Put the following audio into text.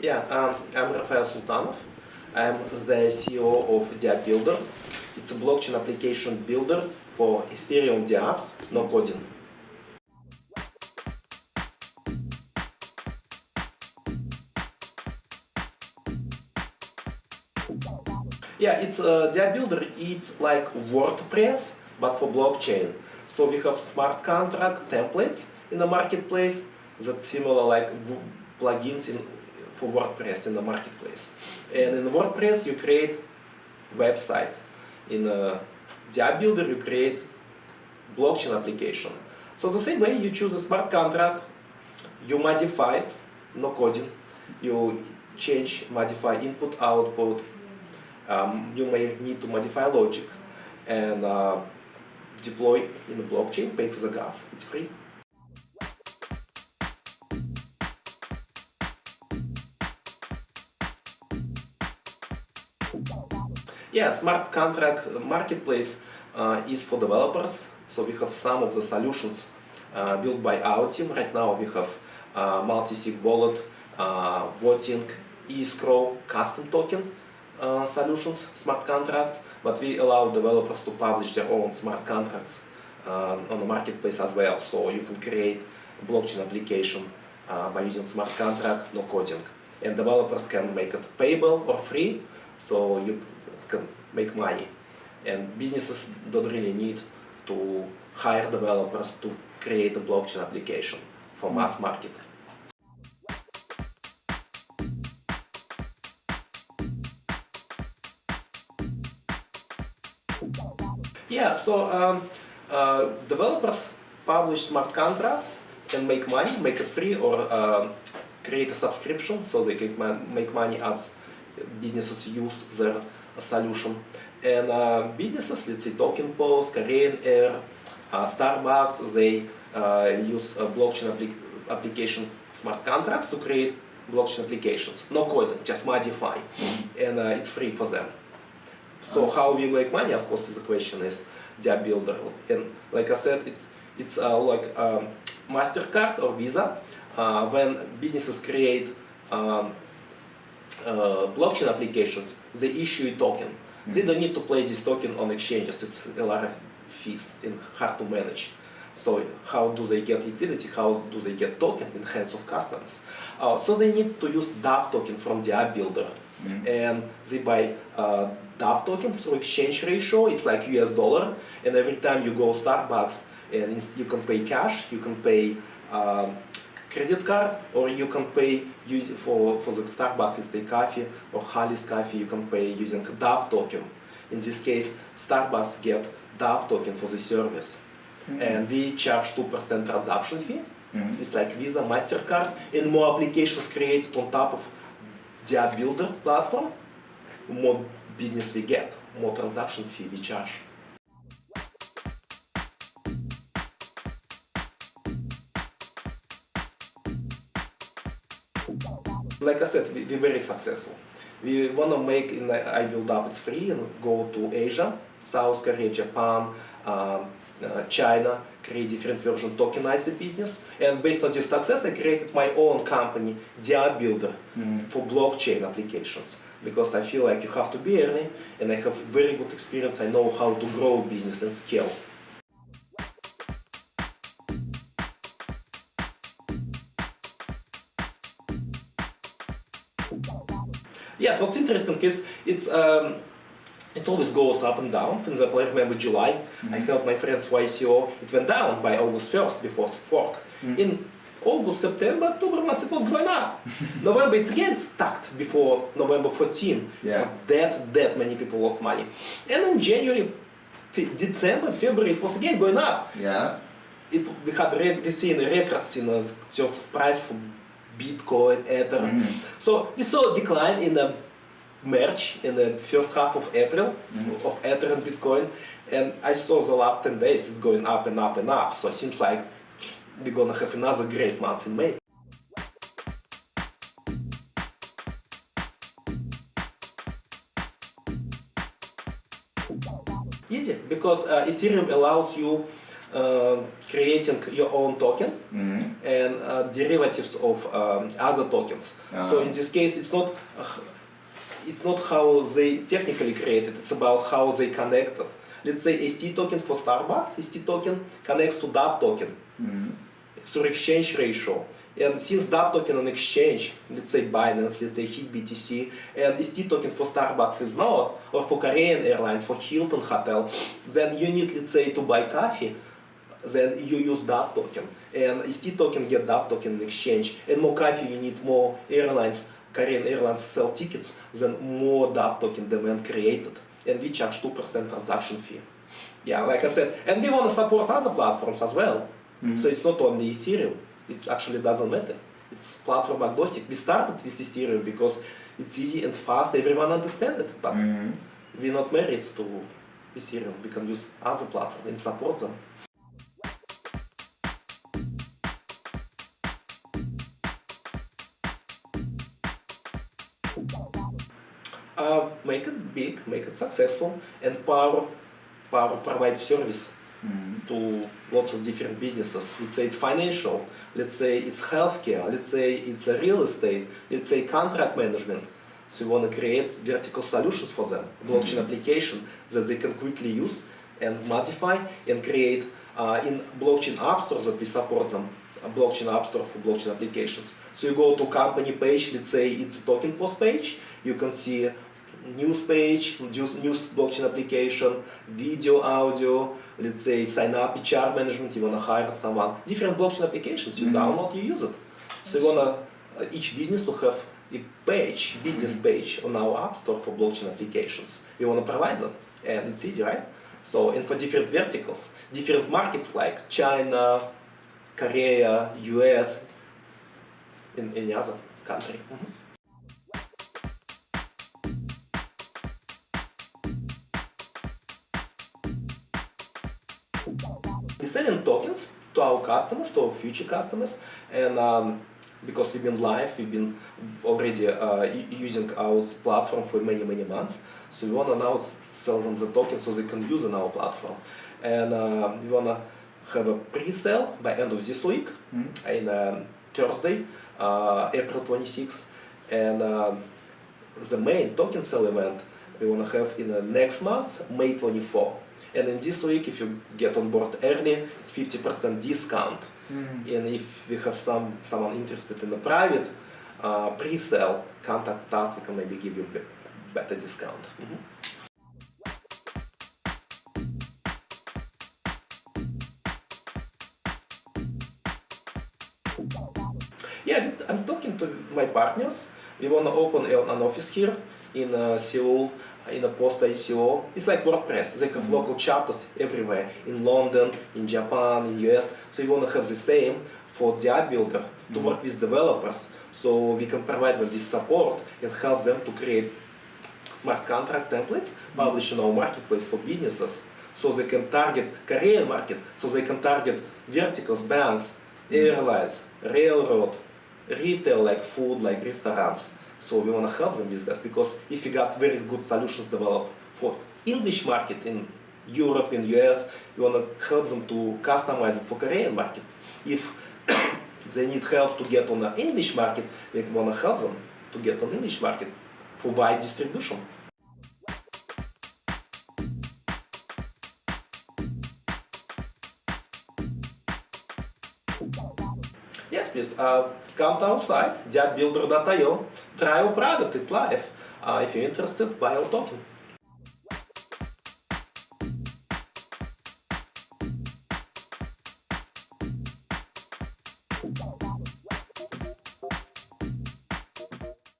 Yeah, um, I'm Rafael Sultanov. I'm the CEO of DAppBuilder. It's a blockchain application builder for Ethereum dApps, no coding. Yeah, it's a DAppBuilder. It's like WordPress, but for blockchain. So we have smart contract templates in the marketplace that's similar like plugins in, for WordPress in the marketplace. And in WordPress, you create website. In a DAppBuilder, you create blockchain application. So the same way, you choose a smart contract, you modify it, no coding, you change, modify input, output, um, you may need to modify logic and uh, deploy in the blockchain, pay for the gas, it's free. Yeah, smart contract marketplace uh, is for developers. So we have some of the solutions uh, built by our team. Right now we have uh, multi-sig wallet, uh, voting, escrow, custom token uh, solutions, smart contracts, but we allow developers to publish their own smart contracts uh, on the marketplace as well. So you can create a blockchain application uh, by using smart contract, no coding. And developers can make it payable or free, so you can make money. And businesses don't really need to hire developers to create a blockchain application for mass market. Yeah, so um, uh, developers publish smart contracts and make money, make it free, or uh, create a subscription so they can make money as businesses use their solution. And uh, businesses, let's say Token Post, Korean Air, uh, Starbucks, they uh, use blockchain applic application smart contracts to create blockchain applications. No coding, just modify. Mm -hmm. And uh, it's free for them. So how we make money, of course, the question is the DAppBuilder. And like I said, it's, it's uh, like um, MasterCard or Visa. Uh, when businesses create um, uh, blockchain applications, they issue a token. Mm -hmm. They don't need to place this token on exchanges. It's a lot of fees and hard to manage. So how do they get liquidity? How do they get token in hands of customers? Uh, so they need to use DApp token from DAppBuilder. Mm -hmm. And they buy uh, DApp token through exchange ratio. It's like US dollar. And every time you go Starbucks, and you can pay cash, you can pay um, credit card, or you can pay for, for the Starbucks, let's say coffee, or Hollys coffee, you can pay using DApp token. In this case, Starbucks get DApp token for the service. Mm -hmm. And we charge 2% transaction fee. Mm -hmm. It's like Visa, MasterCard, and more applications created on top of the Builder platform, more business we get, more transaction fee we charge. Like I said, we, we're very successful. We want to make in the iBuildUp it's free and go to Asia, South Korea, Japan, um, uh, China, create different version, tokenize the business. And based on this success, I created my own company, DAppBuilder, mm -hmm. for blockchain applications because I feel like you have to be early and I have very good experience. I know how to grow business and scale. Yes, what's interesting is it's um, it always goes up and down. For example, I remember July, mm -hmm. I mm-hmm. helped my friends ICO, it went down by August 1st before fork. Mm -hmm. In August, September, October months it was going up. November it's again stuck before November 14. Yeah. that that many people lost money. And in January, December, February it was again going up. Yeah. It we had we seen records in terms of price for Bitcoin, Ether. Mm. So we saw a decline in the March, in the first half of April, mm -hmm. of Ether and Bitcoin. And I saw the last 10 days it's going up and up and up. So it seems like we're gonna have another great month in May. Easy, because uh, Ethereum allows you uh, creating your own token Mhm. and uh, derivatives of um, other tokens. So Ah. in this case, it's not uh, it's not how they technically created. It's about how they connected. Let's say ST token for Starbucks. ST token connects to DApp token Mhm. through exchange ratio. And since DApp token on exchange, let's say Binance, let's say HitBTC, and ST token for Starbucks is not, or for Korean Airlines, for Hilton Hotel, then you need, let's say, to buy coffee, then you use DApp token. And ST token get DApp token in exchange. And more coffee, you need more airlines, Korean Airlines sell tickets, then more DApp token demand created. And we charge 2% transaction fee. Yeah, like I said, and we want to support other platforms as well. So it's not only Ethereum. It actually doesn't matter. It's platform agnostic. We started with Ethereum because it's easy and fast. Everyone understands it. But Mhm. we're not married to Ethereum. We can use other platforms and support them. Uh, make it big, make it successful, and Power, Power provides service Mhm. to lots of different businesses. Let's say it's financial, let's say it's healthcare, let's say it's a real estate, let's say contract management. So you want to create vertical solutions for them, blockchain application that they can quickly use and modify and create uh, in blockchain app stores that we support them, blockchain app store for blockchain applications. So you go to company page, let's say it's a token post page, you can see news page, news, blockchain application, video, audio, let's say sign up HR management, you want to hire someone, different blockchain applications, you Mhm. download, you use it. So you want to, uh, each business to have a page, business page on our app store for blockchain applications. We want to provide them, and it's easy, right? So, and for different verticals, different markets like China, Korea, US, in any other country. Mhm. We're selling tokens to our customers, to our future customers, and um, because we've been live, we've been already uh, using our platform for many, many months. So we want to now sell them the tokens so they can use on our platform. And uh, we want to have a pre-sale by end of this week, Mhm. in um, Thursday, uh, April 26th. And um, the main token sale event we want to have in the next month, May 24. And in this week, if you get on board early, it's 50% discount. Mhm. And if we have some someone interested in the private uh, pre-sale, contact us. We can maybe give you be- better discount. Mhm. Yeah, my partners. We want to open an office here in uh, Seoul, in a post ICO. It's like WordPress. They have mm-hmm. local chapters everywhere in London, in Japan, in US. So we want to have the same for DAppBuilder to mm-hmm. work with developers, so we can provide them this support and help them to create smart contract templates, mm-hmm. publish in our marketplace for businesses, so they can target Korean market, so they can target verticals, banks, airlines, railroad, retail like food, like restaurants. So we want to help them with this because if we got very good solutions developed for English market in Europe, in US, we want to help them to customize it for Korean market. If they need help to get on the English market, we want to help them to get on English market for wide distribution. Please. Uh, come to our site, dappbuilder.io. Try our product, it's live. Uh, if you're interested, buy our token.